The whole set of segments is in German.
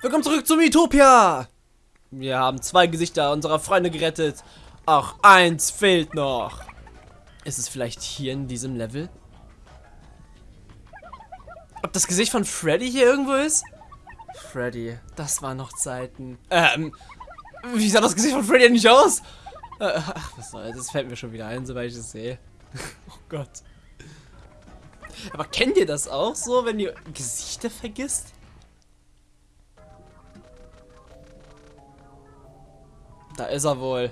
Willkommen zurück zum Utopia! Wir haben zwei Gesichter unserer Freunde gerettet. Ach, eins fehlt noch. Ist es vielleicht hier in diesem Level? Ob das Gesicht von Freddy hier irgendwo ist? Freddy, das waren noch Zeiten. Ähm, wie sah das Gesicht von Freddy nicht aus? Äh, ach, was soll das? fällt mir schon wieder ein, sobald ich es sehe. oh Gott. Aber kennt ihr das auch so, wenn ihr Gesichter vergisst? Da ist er wohl.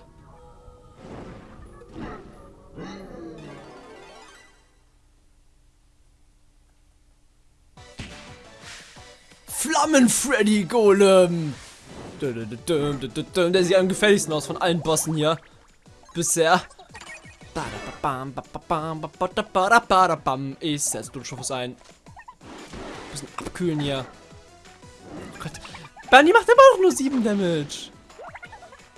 Flammen-Freddy Golem! Der sieht am gefährlichsten aus von allen Bossen hier. Bisher. Ich setze Blutstoffes ein. Bisschen abkühlen hier. Oh Gott. Bunny macht immer noch nur 7 Damage.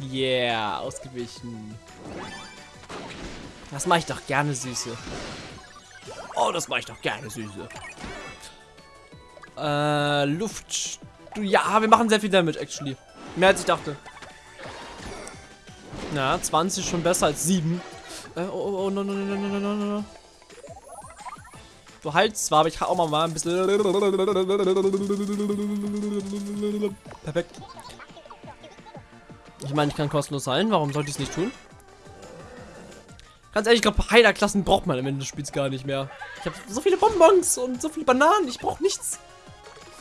Yeah, ausgewichen. Das mache ich doch gerne, Süße. Oh, das mache ich doch gerne, Süße. Äh, Luft. Ja, wir machen sehr viel Damage, actually. Mehr als ich dachte. Na, 20 schon besser als 7. Äh, oh, oh, oh, no, no, no, no, no, no, no. Du heilst zwar, aber ich kann auch mal ein bisschen... Perfekt. Ich meine, ich kann kostenlos heilen. Warum sollte ich es nicht tun? Ganz ehrlich, ich glaube, Heilerklassen braucht man am Ende des Spiels gar nicht mehr. Ich habe so viele Bonbons und so viele Bananen. Ich brauche nichts.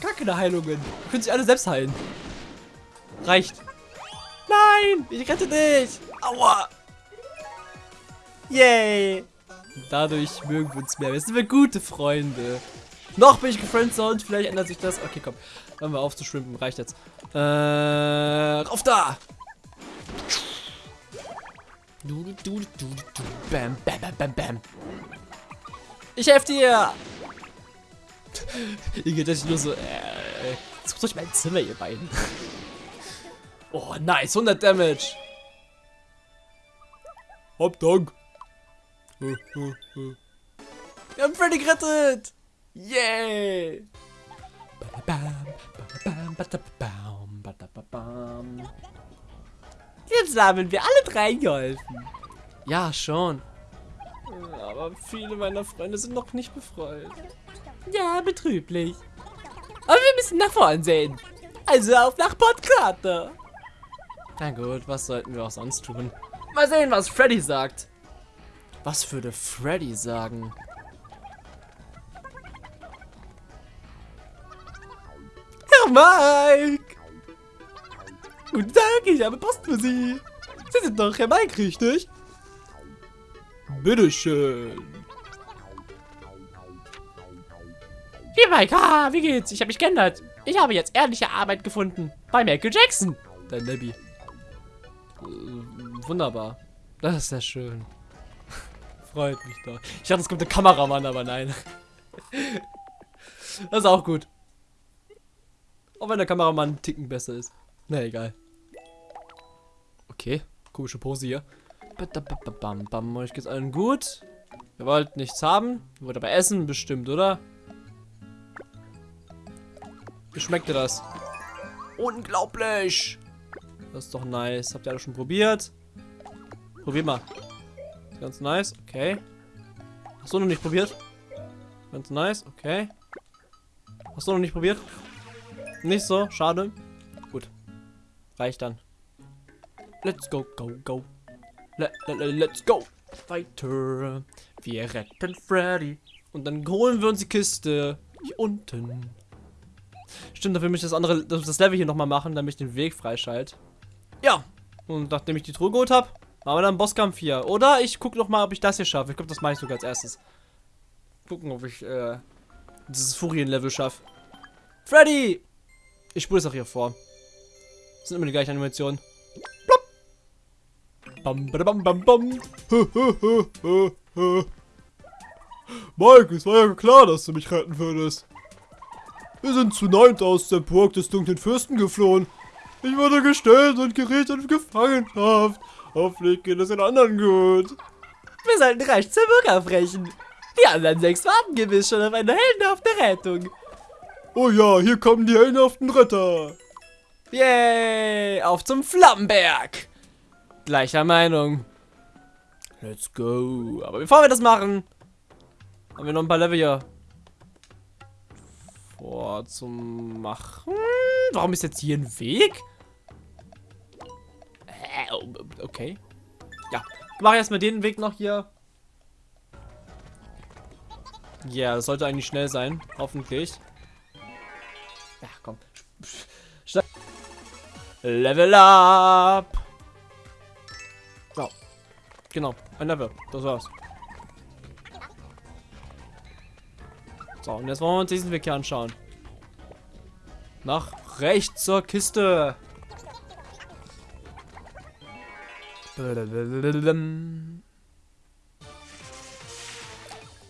Gar keine Heilungen. Könnt sich alle selbst heilen. Reicht. Nein, ich rette dich. Aua. Yay. Dadurch mögen wir uns mehr. Wir sind wir gute Freunde. Noch bin ich gefriendzoned. Vielleicht ändert sich das. Okay, komm. Hören wir auf zu schwimmen. Reicht jetzt. Äh, auf da. Du, du, du, du, du. Bam, bam, bam, bam, bam. Ich helfe dir. Ihr geht euch nur so, äh, sucht euch mein Zimmer, ihr beiden. Oh, nice, 100 Damage. Hab Dank. Wir haben Freddy gerettet. Yay. Jetzt haben wir alle drei geholfen. Ja, schon. Aber viele meiner Freunde sind noch nicht befreut. Ja, betrüblich. Aber wir müssen nach vorn sehen. Also auf nach Port Carter. Na gut, was sollten wir auch sonst tun? Mal sehen, was Freddy sagt. Was würde Freddy sagen? Herr Mike! Guten Tag, ich habe Post für Sie. Sie sind doch Herr Mike, richtig? Bitteschön. Hier, Mike, ah, wie geht's? Ich habe mich geändert. Ich habe jetzt ehrliche Arbeit gefunden. Bei Michael Jackson. Dein Labby. Äh, wunderbar. Das ist sehr schön. Freut mich doch. Ich dachte, es kommt der Kameramann, aber nein. das ist auch gut. Auch wenn der Kameramann einen Ticken besser ist. Na, egal. Okay, komische Pose hier. Bam, bam, euch geht's allen gut. Ihr wollt nichts haben. Ihr wollt aber essen, bestimmt, oder? Wie schmeckt dir das? Unglaublich! Das ist doch nice. Habt ihr alle schon probiert? Probier mal. Ganz nice, okay. Hast du noch nicht probiert? Ganz nice, okay. Hast du noch nicht probiert? Nicht so, schade. Reicht dann. Let's go, go, go. Let, let, let's go. Weiter. Wir retten Freddy. Und dann holen wir uns die Kiste. Hier unten. Stimmt, dafür möchte ich das andere, das Level hier nochmal machen, damit ich den Weg freischalte. Ja. Und nachdem ich die Truhe geholt habe, machen wir dann Bosskampf hier. Oder ich gucke noch mal, ob ich das hier schaffe. Ich glaube, das mache ich sogar als erstes. Gucken, ob ich äh, dieses Furien-Level schaffe. Freddy! Ich spule es auch hier vor. Das sind immer die gleichen Animationen. Plopp. Bam, bam, bam, bam. Mike, es war ja klar, dass du mich retten würdest. Wir sind zu neunt aus der Burg des dunklen Fürsten geflohen. Ich wurde gestellt und geriet in Gefangenschaft. Hoffentlich geht es den anderen gut. Wir sollten recht zur Burg aufbrechen. Die anderen sechs warten gewiss schon auf eine heldenhafte Rettung. Oh ja, hier kommen die heldenhaften Retter. Yay! Auf zum Flammenberg! Gleicher Meinung. Let's go. Aber bevor wir das machen, haben wir noch ein paar Level hier vorzumachen. Warum ist jetzt hier ein Weg? Äh, okay. Ja, mach erstmal den Weg noch hier. Ja, das sollte eigentlich schnell sein. Hoffentlich. Level up! Ja. Genau, ein Level. Das war's. So, und jetzt wollen wir uns diesen Weg hier anschauen. Nach rechts zur Kiste.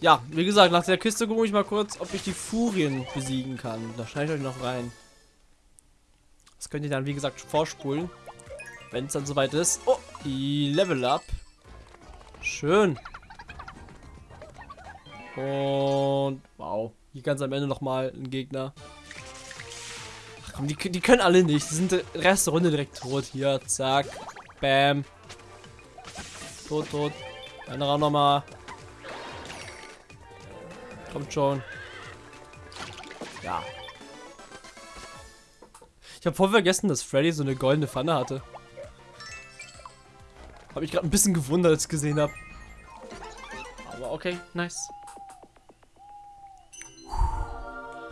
Ja, wie gesagt, nach der Kiste gucke ich mal kurz, ob ich die Furien besiegen kann. Da schneide ich euch noch rein. Das könnt ihr dann, wie gesagt, vorspulen. Wenn es dann soweit ist. Oh, Level Up. Schön. Und wow. Hier ganz am Ende nochmal ein Gegner. Ach komm, die, die können alle nicht. Die sind der Rest der Runde direkt tot. Hier, zack. Bam. Tot, tot. Einer nochmal. Kommt schon. Ja. Ich habe voll vergessen, dass Freddy so eine goldene Pfanne hatte. Habe ich gerade ein bisschen gewundert, als ich gesehen habe. Aber okay, nice.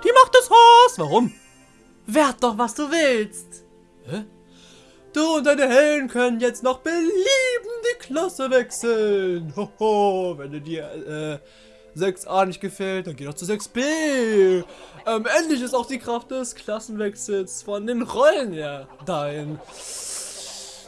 Die macht das Haus. Warum? Wert doch, was du willst. Hä? Du und deine Helden können jetzt noch belieben die Klasse wechseln. Hoho, wenn du dir äh, 6a nicht gefällt, dann geh doch zu 6b. Ähm, endlich ist auch die Kraft des Klassenwechsels von den Rollen ja dein.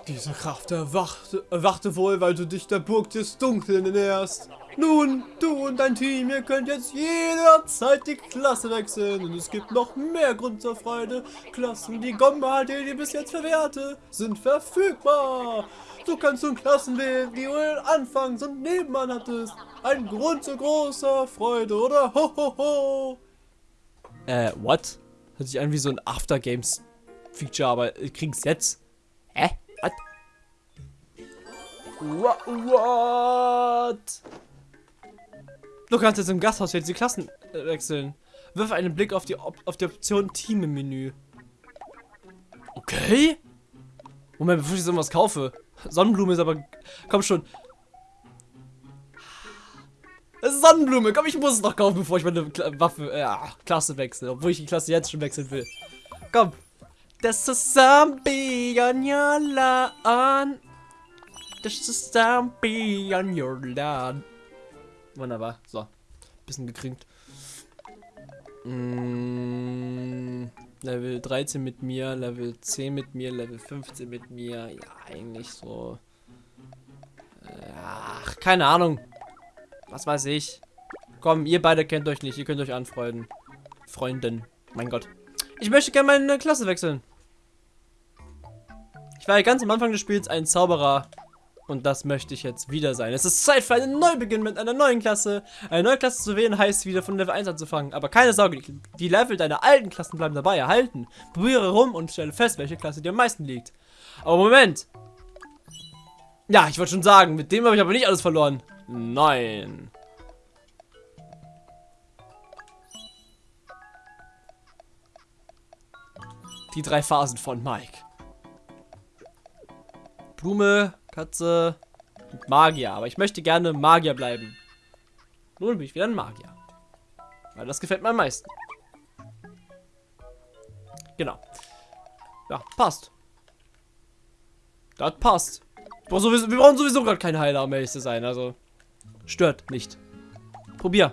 Diese Kraft erwachte, erwachte wohl, weil du dich der Burg des Dunklen näherst. Nun, du und dein Team, ihr könnt jetzt jederzeit die Klasse wechseln. Und es gibt noch mehr Grund zur Freude. Klassen, die Gomba, die dir bis jetzt verwehrte, sind verfügbar. Du kannst nun Klassen wählen, die du anfangs und nebenan hattest. Ein Grund zu großer Freude, oder? Ho, ho, ho. Äh, what? Hört sich an wie so ein After-Games-Feature, aber krieg's jetzt. Hä? What? What? Du kannst jetzt im Gasthaus jetzt die Klassen äh, wechseln. Wirf einen Blick auf die, Op auf die Option Team im Menü. Okay. Moment, bevor ich jetzt irgendwas kaufe. Sonnenblume ist aber... Komm schon. Sonnenblume. Komm, ich muss es noch kaufen, bevor ich meine Kla Waffe, äh, Klasse wechsle. Obwohl ich die Klasse jetzt schon wechseln will. Komm. There's a zombie on your lawn. There's a zombie on your lawn. Wunderbar. So. Bisschen gekringt. Mm, Level 13 mit mir, Level 10 mit mir, Level 15 mit mir. Ja, eigentlich so. Ach, keine Ahnung. Was weiß ich. Komm, ihr beide kennt euch nicht. Ihr könnt euch anfreunden. Freunden. Mein Gott. Ich möchte gerne meine Klasse wechseln. Ich war ja ganz am Anfang des Spiels ein Zauberer. Und das möchte ich jetzt wieder sein. Es ist Zeit für einen Neubeginn mit einer neuen Klasse. Eine neue Klasse zu wählen heißt wieder von Level 1 anzufangen. Aber keine Sorge, die Level deiner alten Klassen bleiben dabei erhalten. Probiere rum und stelle fest, welche Klasse dir am meisten liegt. Aber Moment. Ja, ich wollte schon sagen, mit dem habe ich aber nicht alles verloren. Nein. Die drei Phasen von Mike. Blume, Katze und Magier. Aber ich möchte gerne Magier bleiben. Nun bin ich wieder ein Magier. Weil das gefällt mir am meisten. Genau. Ja, passt. Das passt. Wir brauchen sowieso gerade keine Heiler, um ehrlich zu sein. Also, stört nicht. Probier.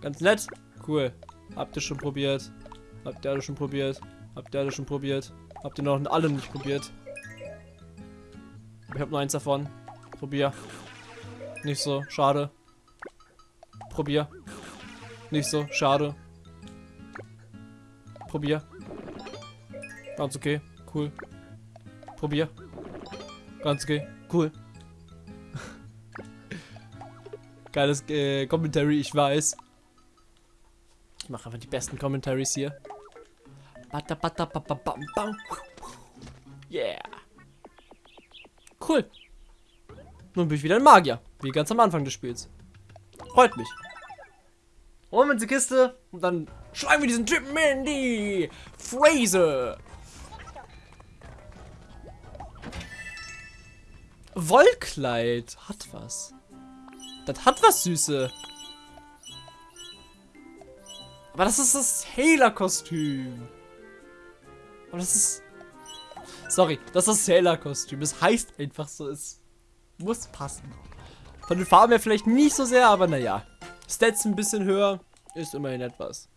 Ganz nett. Cool. Habt ihr schon probiert? Habt ihr alle schon probiert? Habt ihr alle schon probiert? Habt ihr noch alle nicht probiert? Ich habe nur eins davon. Probier. Nicht so, schade. Probier. Nicht so, schade. Probier. Ganz okay, cool. Probier. Ganz okay, cool. Geiles äh, Commentary, ich weiß. Ich mache einfach die besten Commentaries hier. Yeah. Cool. Nun bin ich wieder ein Magier. Wie ganz am Anfang des Spiels. Freut mich. Holen wir uns die Kiste und dann schlagen wir diesen Typen in die Phrase. Wollkleid. Hat was. Das hat was, Süße. Aber das ist das Sailor-Kostüm. Aber das ist... Sorry, das ist Sailor-Kostüm. Es heißt einfach so, es muss passen. Von den Farben her vielleicht nicht so sehr, aber naja. Stats ein bisschen höher, ist immerhin etwas.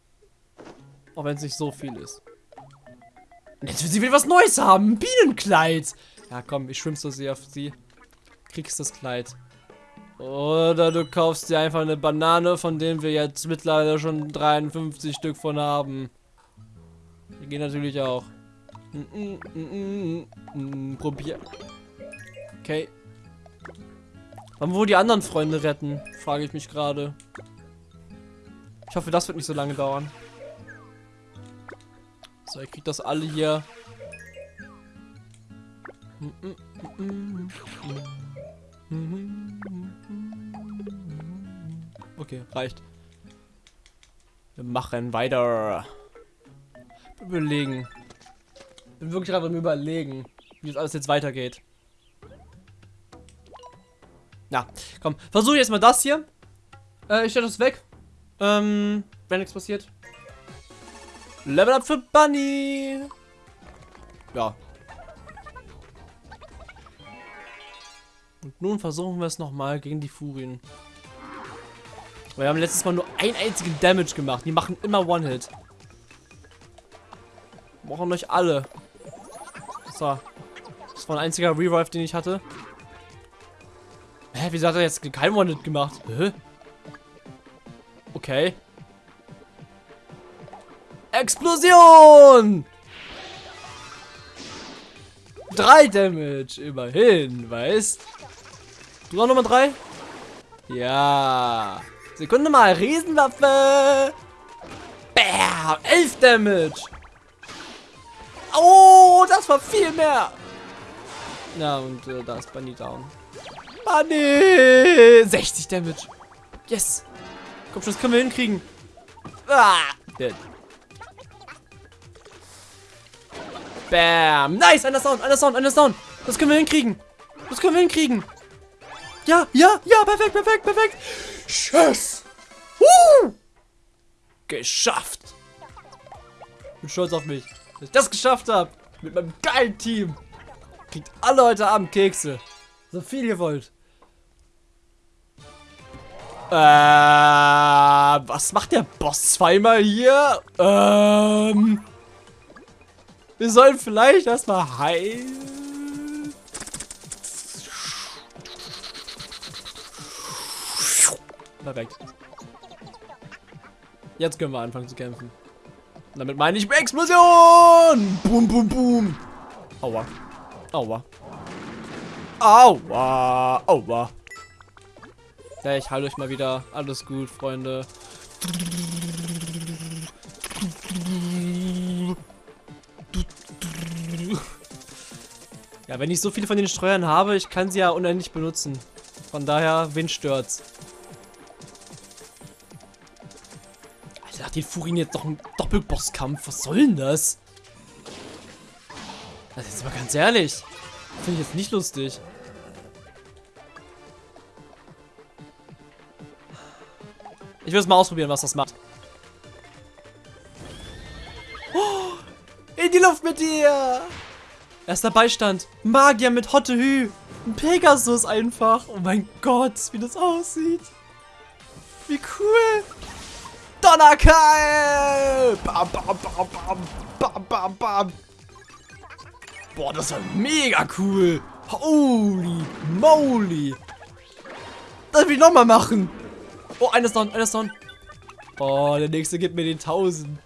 Auch wenn es nicht so viel ist. Und jetzt will sie wieder was Neues haben. Ein Bienenkleid. Ja, komm, ich schwimm's so sehr auf sie. Kriegst das Kleid. Oder du kaufst dir einfach eine Banane, von denen wir jetzt mittlerweile schon 53 Stück von haben. Die gehen natürlich auch. Mm, mm, mm, Probier. Okay. Wann wo die anderen Freunde retten? Frage ich mich gerade. Ich hoffe, das wird nicht so lange dauern. So, ich krieg das alle hier. Okay, reicht. Wir machen weiter. Überlegen. Bin wirklich gerade am überlegen, wie das alles jetzt weitergeht. Na, komm. Versuche jetzt mal das hier. Äh, ich stelle das weg. Ähm, wenn nichts passiert. Level up für Bunny. Ja. Und nun versuchen wir es nochmal gegen die Furien. Wir haben letztes Mal nur einen einzigen Damage gemacht. Die machen immer One-Hit. Brauchen euch alle. So. Das war ein einziger Revive, den ich hatte. Hä, wieso hat er jetzt kein One-Hit gemacht? Hä? Okay. Explosion! Drei Damage, immerhin, weißt? Du auch nochmal drei? Ja. Sekunde mal, Riesenwaffe! Bam! Elf Damage! Oh, das war viel mehr! Ja, und äh, da ist Bunny down. Bunny! 60 Damage. Yes! Komm schon, das können wir hinkriegen. Ah! Dead. Bam! Nice! Einer Sound, einer Sound, einer Sound! Das können wir hinkriegen! Das können wir hinkriegen! Ja, ja, ja, perfekt, perfekt, perfekt! Tschüss! Uh! Geschafft! Bin stolz auf mich, dass ich das geschafft habe! Mit meinem geilen Team! Kriegt alle heute Abend Kekse. So viel ihr wollt. Äh, was macht der Boss zweimal hier? Ähm, wir sollen vielleicht erstmal heilen. Perfekt. Jetzt können wir anfangen zu kämpfen. Und damit meine ich Explosion! Boom, boom, boom. Aua. Aua. Aua. Aua. Ja, ich halte euch mal wieder. Alles gut, Freunde. Ja, wenn ich so viele von den Streuern habe, ich kann sie ja unendlich benutzen. Von daher, wen stört's? Hat die Furien jetzt doch einen Doppelbosskampf. Was soll denn das? Das ist aber ganz ehrlich. Finde ich jetzt nicht lustig. Ich will es mal ausprobieren, was das macht. Oh, in die Luft mit dir! Erster Beistand. Magier mit Hotte Hü. Ein Pegasus einfach. Oh mein Gott, wie das aussieht. Wie cool. Donnerkeil! Bam, bam, bam, bam, bam, bam, bam. Boah, das war mega cool. Holy moly. Das will ich nochmal machen. Oh, eines down, eines down. Oh, der nächste gibt mir den 1000.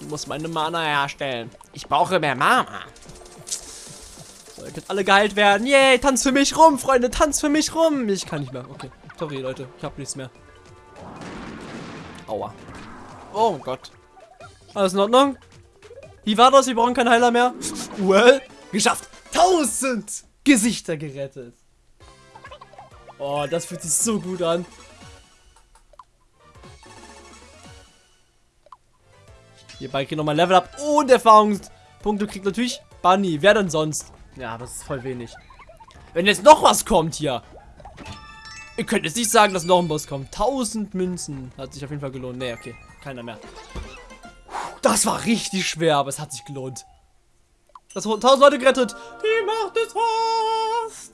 Ich muss meine Mana herstellen. Ich brauche mehr Mana. So, ihr könnt alle geheilt werden. Yay, tanz für mich rum, Freunde. Tanz für mich rum. Ich kann nicht mehr. Okay. Sorry, Leute. Ich habe nichts mehr. Aua. Oh Gott. Alles in Ordnung? Wie war das? Wir brauchen keinen Heiler mehr. Well, geschafft. 1000 Gesichter gerettet. Oh, das fühlt sich so gut an. Hierbei kriegt nochmal Level Up und Erfahrungspunkte kriegt natürlich Bunny. Wer denn sonst? Ja, das ist voll wenig. Wenn jetzt noch was kommt hier. Ihr könnt jetzt nicht sagen, dass noch ein Boss kommt. 1000 Münzen. Hat sich auf jeden Fall gelohnt. Nee, okay. Keiner mehr. Das war richtig schwer, aber es hat sich gelohnt. Das 1000 Leute gerettet. Die Macht ist fast.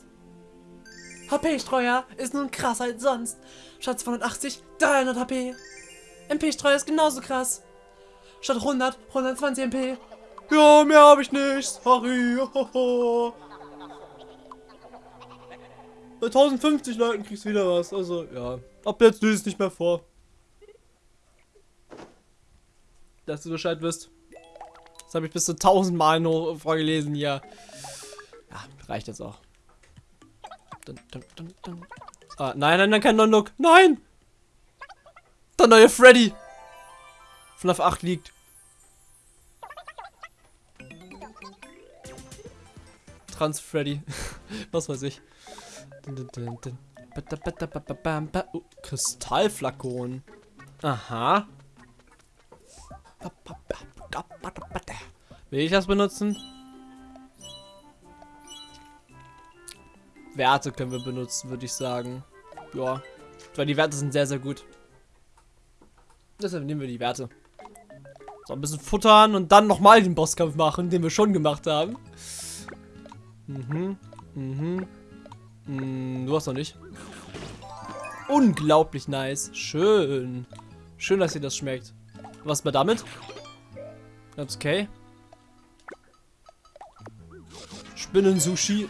HP-Streuer ist nun krasser als sonst. Statt 280, 300 HP. MP-Streuer ist genauso krass. Statt 100, 120 MP. Ja, mehr habe ich nicht. Sorry. Bei 1050 Leuten kriegst du wieder was. Also, ja. Ab jetzt löse es nicht mehr vor. Dass du Bescheid wirst. Das habe ich bis zu 1000 Mal noch vorgelesen hier. Ja, reicht jetzt auch. Dun, dun, dun, ah, nein, nein, nein, kein Non-Look. Nein! Der neue Freddy. Von auf 8 liegt. Trans Freddy. Was weiß ich. Oh, Kristallflakon. Aha. Will ich das benutzen? Werte können wir benutzen, würde ich sagen. Ja. Weil die Werte sind sehr, sehr gut. Deshalb nehmen wir die Werte. So, ein bisschen futtern und dann nochmal den Bosskampf machen, den wir schon gemacht haben. Mhm. Mhm. Hm, du hast noch nicht. Unglaublich nice. Schön. Schön, dass dir das schmeckt. Was mal damit? Ganz okay. Spinnen-Sushi.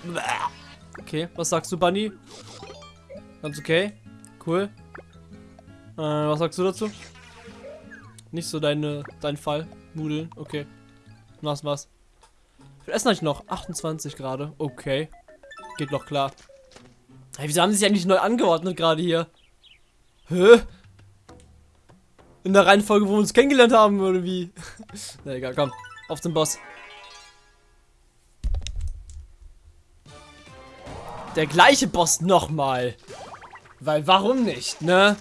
Okay, was sagst du, Bunny? Ganz okay. Cool. Äh, was sagst du dazu? Nicht so deine, dein Fall. Nudeln. Okay. Was, was? Wir essen euch noch. 28 gerade. Okay. Geht noch klar. Hey, wieso haben sie sich eigentlich neu angeordnet gerade hier? Hä? In der Reihenfolge, wo wir uns kennengelernt haben, oder wie? Na egal, komm. Auf zum Boss. Der gleiche Boss nochmal. Weil warum nicht, ne?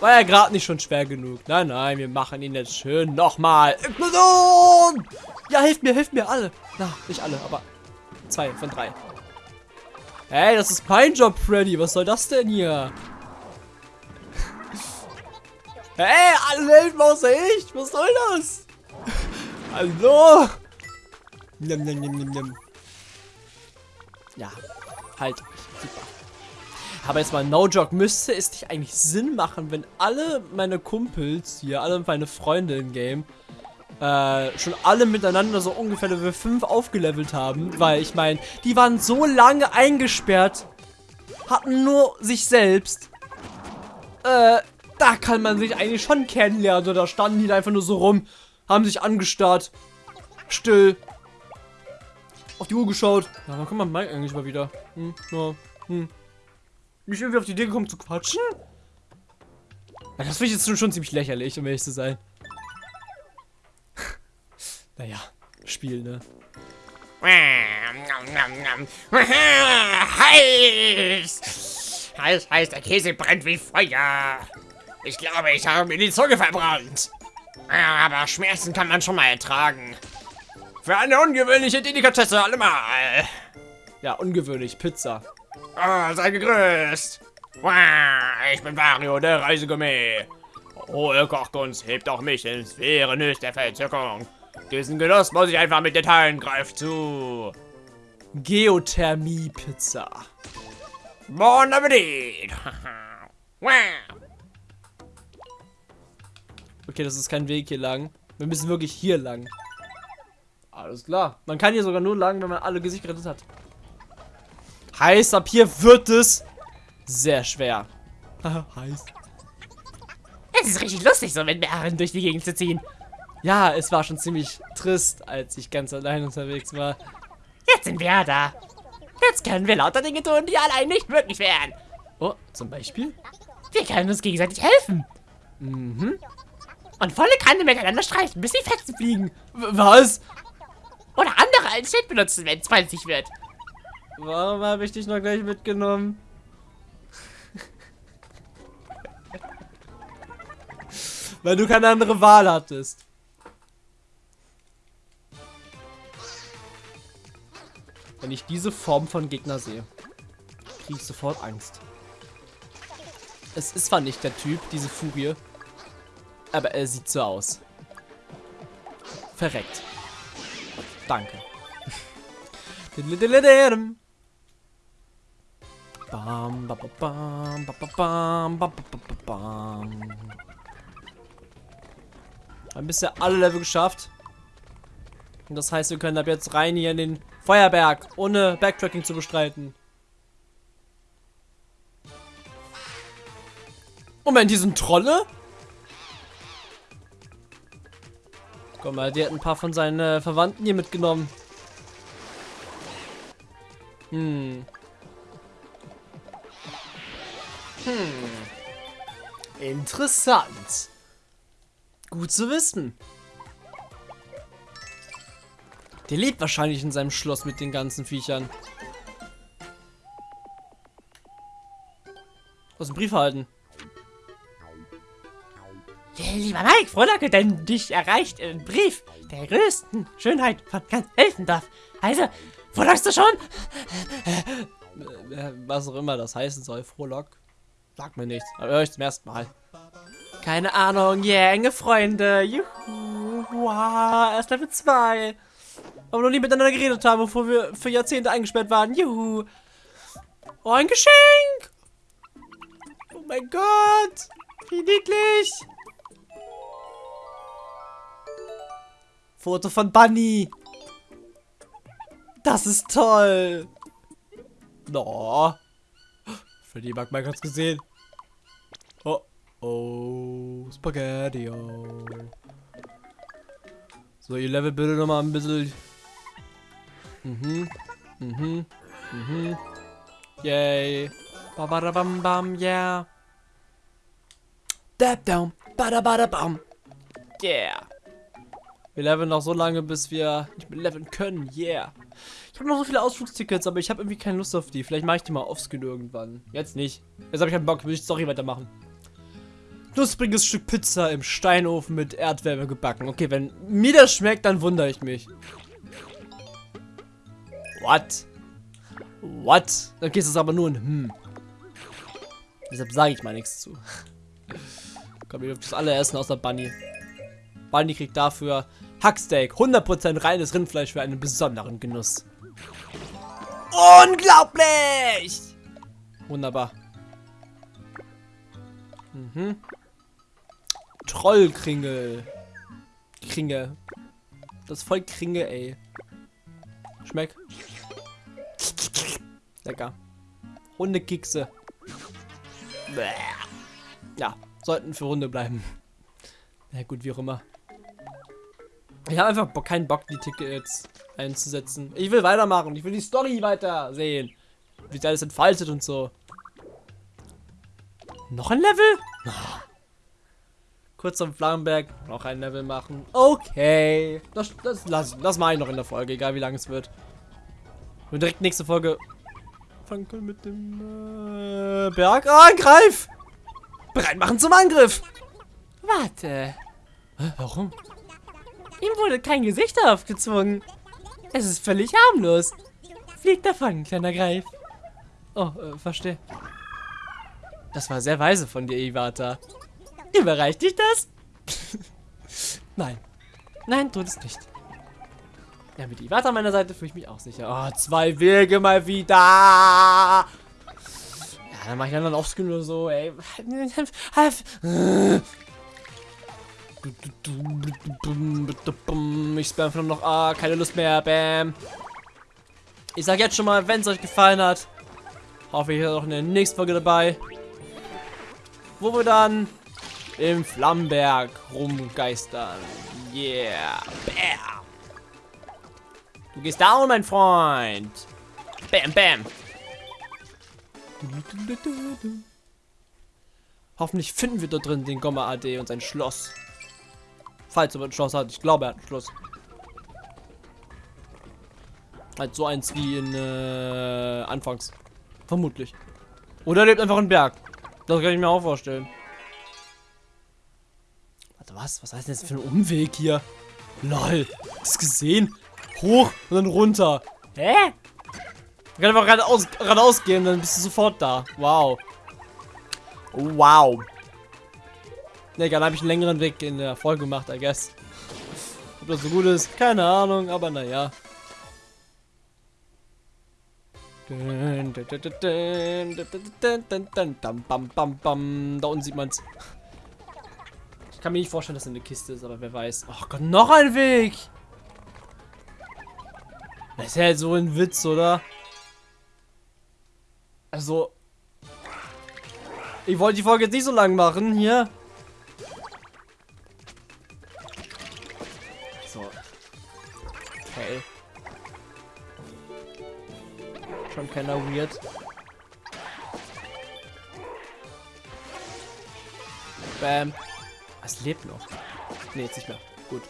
War ja gerade nicht schon schwer genug. Nein, nein, wir machen ihn jetzt schön nochmal. Explosion! Ja, hilft mir, hilft mir alle. Na, nicht alle, aber zwei von drei. Hey, das ist mein Job, Freddy. Was soll das denn hier? hey, alle helfen außer ich. Was soll das? Hallo? Nimm, nimm, nimm, nimm, nimm. Ja, halt. Super. Aber jetzt mal no joke, müsste es nicht eigentlich Sinn machen, wenn alle meine Kumpels hier, alle meine Freunde im Game, äh, schon alle miteinander so ungefähr Level 5 aufgelevelt haben. Weil ich meine, die waren so lange eingesperrt, hatten nur sich selbst. Äh, da kann man sich eigentlich schon kennenlernen. Oder standen die einfach nur so rum, haben sich angestarrt, still, auf die Uhr geschaut. Ja, wann kommt man Mike eigentlich mal wieder? Hm, ja, hm. Nicht irgendwie auf die Idee gekommen zu quatschen? Das finde ich jetzt schon, schon ziemlich lächerlich, um ehrlich zu sein. Spiel, ne? Heiß! Heiß, heiß, der Käse brennt wie Feuer. Ich glaube, ich habe mir die Zunge verbrannt. Aber Schmerzen kann man schon mal ertragen. Für eine ungewöhnliche Delikatesse allemal. Ja, ungewöhnlich, Pizza. Oh, sei gegrüßt. Ich bin Wario, der Reisegourmet. Hohe Kochkunst hebt auch mich in Sphären höchster Verzückung. Diesen Genuss muss ich einfach mit Detailen greifen zu. Geothermie-Pizza. Bon Appetit. okay, das ist kein Weg hier lang. Wir müssen wirklich hier lang. Alles klar. Man kann hier sogar nur lang, wenn man alle Gesichter gerettet hat. Heißt, ab hier wird es sehr schwer. Heiß. Es ist richtig lustig, so mit Bären durch die Gegend zu ziehen. Ja, es war schon ziemlich trist, als ich ganz allein unterwegs war. Jetzt sind wir da. Jetzt können wir lauter Dinge tun, die allein nicht möglich wären. Oh, zum Beispiel? Wir können uns gegenseitig helfen. Mhm. und volle Kanne miteinander streifen, bis die Fetzen fliegen. W was? Oder andere als Schild benutzen, wenn es 20 wird. Warum habe ich dich noch gleich mitgenommen? Weil du keine andere Wahl hattest. Wenn ich diese Form von Gegner sehe, kriege ich sofort Angst. Es ist zwar nicht der Typ, diese Furie, aber er sieht so aus. Verreckt. Danke. Bam, ba, ba, bam, ba, ba, bam, ba, ba, ba, ba, bam. Haben bisher alle Level geschafft. Und das heißt, wir können ab jetzt rein hier in den Feuerberg, ohne Backtracking zu bestreiten. Moment, die sind Trolle? Guck mal, die hat ein paar von seinen äh, Verwandten hier mitgenommen. Hm. Hm. Interessant. Gut zu wissen. Der lebt wahrscheinlich in seinem Schloss mit den ganzen Viechern. Aus dem Brief halten. Lieber Mike, frohlocke, denn dich erreicht ein Brief der größten Schönheit von ganz Elfendorf. Also, frohlockst du schon? Äh, was auch immer das heißen soll, Frohlock. Sag mir nichts. Aber höre ich zum ersten Mal. Keine Ahnung, yeah, enge Freunde. Juhu. Wow, erst Level 2. Aber noch nie miteinander geredet haben, bevor wir für Jahrzehnte eingesperrt waren. Juhu. Oh, ein Geschenk. Oh mein Gott. Wie niedlich. Foto von Bunny. Das ist toll. No. Freddy mag mal ganz gesehen. Oh, oh, Spaghetti. So, ihr Level bitte noch mal ein bisschen. Mhm, mhm, mhm. Yay. Babadabam bam, yeah. Dab down, badabadabam. Yeah. Wir leveln noch so lange, bis wir nicht mehr leveln können. Yeah. Ich habe noch so viele Ausflugstickets, aber ich habe irgendwie keine Lust auf die. Vielleicht mache ich die mal offscreen irgendwann. Jetzt nicht. Jetzt habe ich keinen Bock. Will ich die Story weitermachen. Knuspriges Stück Pizza im Steinofen mit Erdwärme gebacken. Okay, wenn mir das schmeckt, dann wundere ich mich. What? What? Okay, es ist aber nur ein Hm. Deshalb sage ich mal nichts zu. Komm, ihr dürft das alle essen, außer Bunny. Bunny kriegt dafür Hacksteak. 100% reines Rindfleisch für einen besonderen Genuss. Unglaublich! Wunderbar. Mhm. Trollkringel. Kringe. Das ist voll Kringe, ey. Schmeckt. Lecker. Hundekekse. Ja, sollten für Hunde bleiben. Na gut, wie auch immer. Ich habe einfach keinen Bock, die Tickets einzusetzen. Ich will weitermachen. Ich will die Story weiter sehen. Wie sich alles entfaltet und so. Noch ein Level? Kurz am Flammenberg noch ein Level machen. Okay. Das, das, das, das mache ich noch in der Folge, egal wie lange es wird. Und direkt nächste Folge fangen können mit dem äh, Berg. Ah, Angreif! Bereit machen zum Angriff! Warte. Warum? Ihm wurde kein Gesicht aufgezwungen. Es ist völlig harmlos. Flieg davon, kleiner Greif. Oh, äh, verstehe. Das war sehr weise von dir, Iwata. Überreicht dich das? Nein. Nein, tut es nicht. Ja, mit Iwata an meiner Seite fühle ich mich auch sicher. Oh, zwei Wege mal wieder. Ja, dann mache ich dann aufscreen oder so, ey. Ich spam einfach noch A, keine Lust mehr, bam. Ich sag jetzt schon mal, wenn es euch gefallen hat, hoffe ich auch in der nächsten Folge dabei. Wo wir dann im Flammenberg rumgeistern. Yeah. Bam. Du gehst down, mein Freund. Bam, bam. Hoffentlich finden wir dort drin den Gomma AD und sein Schloss. Falls er ein Schloss hat. Ich glaube, er hat ein Schloss. Halt so eins wie in äh, Anfangs. Vermutlich. Oder er lebt einfach im Berg. Das kann ich mir auch vorstellen. Warte, was? Was heißt denn jetzt für ein Umweg hier? Lol. Hast du gesehen? Hoch und dann runter. Hä? Man kann einfach geradeaus, geradeaus gehen, dann bist du sofort da. Wow. Wow. Ne, egal, habe ich einen längeren Weg in der Folge gemacht, I guess. Ob das so gut ist, keine Ahnung, aber naja. Da unten sieht man's. Ich kann mir nicht vorstellen, dass es eine Kiste ist, aber wer weiß. Ach Gott, noch ein Weg! Das ist ja halt so ein Witz, oder? Also. Ich wollte die Folge jetzt nicht so lang machen, hier. So. Okay. Schon keiner weird. Bam. Es lebt noch. Nee, jetzt nicht mehr. Gut.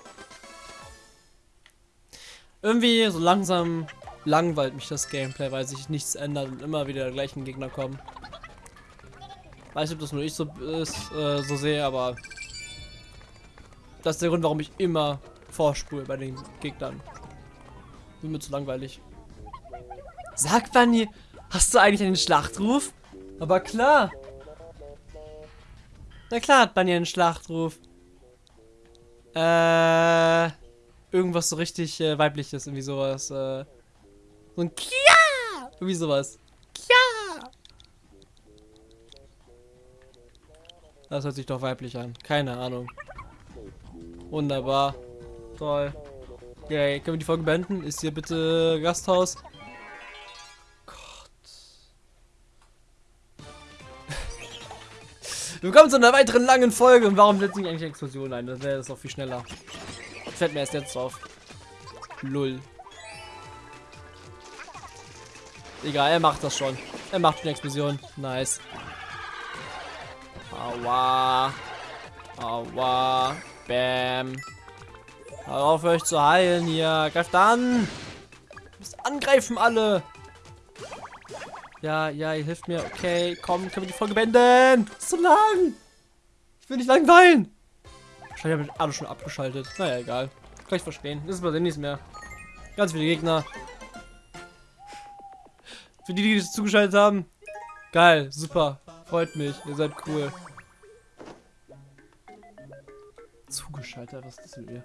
Irgendwie so langsam langweilt mich das Gameplay, weil sich nichts ändert und immer wieder die gleichen Gegner kommen. Weiß nicht, ob das nur ich so ist, äh, so sehe, aber das ist der Grund, warum ich immer vorspule bei den Gegnern. Bin mir zu langweilig. Sag Bunny, hast du eigentlich einen Schlachtruf? Aber klar. Na klar hat Bunny einen Schlachtruf. Äh, irgendwas so richtig äh, weibliches, irgendwie sowas. Äh, so ein Kia! Irgendwie sowas. Kia! Das hört sich doch weiblich an. Keine Ahnung. Wunderbar. Toll. Okay, können wir die Folge beenden? Ist hier bitte Gasthaus? Willkommen zu einer weiteren langen Folge. Und warum setzt nicht eigentlich Explosion ein? Das wäre das auch viel schneller. Fällt mir erst jetzt auf. Lull. Egal, er macht das schon. Er macht schon Explosion. Nice. Aua. Aua. Bam. Hör auf euch zu heilen hier. Greift an. Angreifen alle. Ja, ja, ihr hilft mir. Okay, komm, können wir die Folge beenden? Das ist so lang. Ich will nicht langweilen. Wahrscheinlich habe ich alle schon abgeschaltet. Naja, egal. Kann ich verstehen. Das ist bei dem nichts mehr. Ganz viele Gegner. Für die, die das zugeschaltet haben. Geil, super. Freut mich. Ihr seid cool. Zugeschaltet, was ist das mit mir?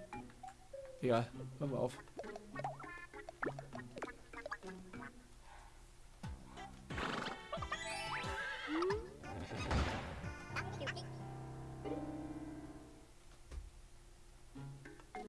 Egal, hören wir auf.